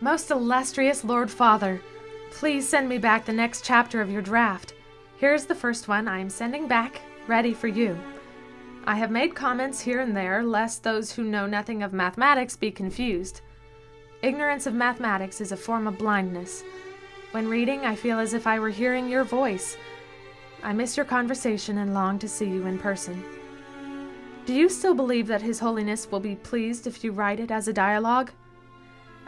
Most illustrious Lord Father, please send me back the next chapter of your draft. Here's the first one I am sending back, ready for you. I have made comments here and there, lest those who know nothing of mathematics be confused. Ignorance of mathematics is a form of blindness. When reading, I feel as if I were hearing your voice. I miss your conversation and long to see you in person. Do you still believe that His Holiness will be pleased if you write it as a dialogue?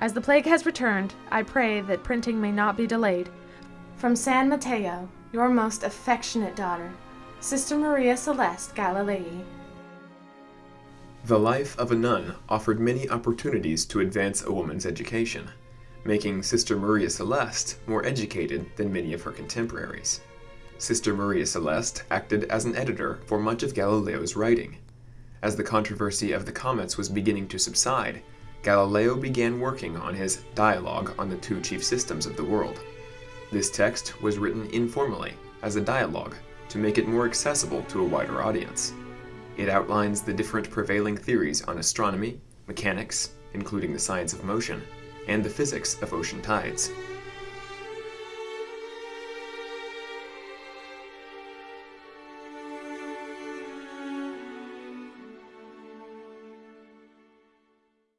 As the plague has returned, I pray that printing may not be delayed. From San Matteo, your most affectionate daughter, Sister Maria Celeste Galilei. The life of a nun offered many opportunities to advance a woman's education, making Sister Maria Celeste more educated than many of her contemporaries. Sister Maria Celeste acted as an editor for much of Galileo's writing. As the controversy of the comets was beginning to subside, Galileo began working on his Dialogue on the Two Chief Systems of the World. This text was written informally, as a dialogue, to make it more accessible to a wider audience. It outlines the different prevailing theories on astronomy, mechanics, including the science of motion, and the physics of ocean tides.